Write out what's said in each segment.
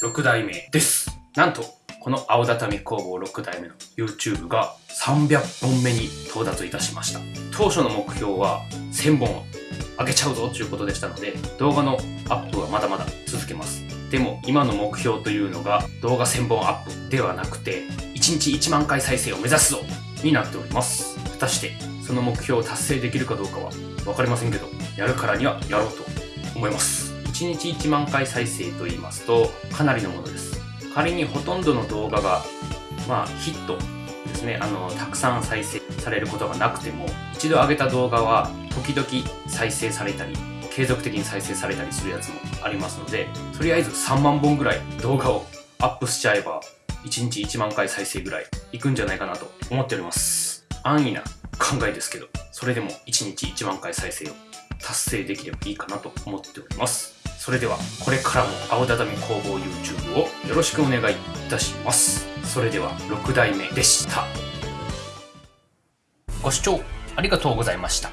6代目です。なんと、この青畳工房6代目の YouTube が300本目に到達いたしました。当初の目標は1000本上げちゃうぞということでしたので、動画のアップはまだまだ続けます。でも、今の目標というのが動画1000本アップではなくて、1日1万回再生を目指すぞになっております。果たして、その目標を達成できるかどうかは分かりませんけど、やるからにはやろうと思います。1日1万回再生と言いますと、かなりのものです。仮にほとんどの動画が、まあ、ヒットですね、あの、たくさん再生されることがなくても、一度上げた動画は、時々再生されたり、継続的に再生されたりするやつもありますので、とりあえず3万本ぐらい動画をアップしちゃえば、1日1万回再生ぐらいいくんじゃないかなと思っております。安易な考えですけど、それでも1日1万回再生を達成できればいいかなと思っております。それでは、これからも青畳工房 YouTube をよろしくお願いいたします。それでは、6代目でした。ご視聴ありがとうございました。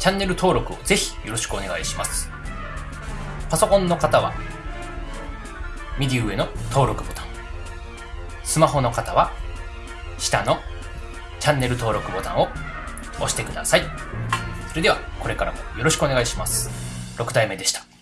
チャンネル登録をぜひよろしくお願いします。パソコンの方は、右上の登録ボタン。スマホの方は、下のチャンネル登録ボタンを押してください。それでは、これからもよろしくお願いします。6代目でした。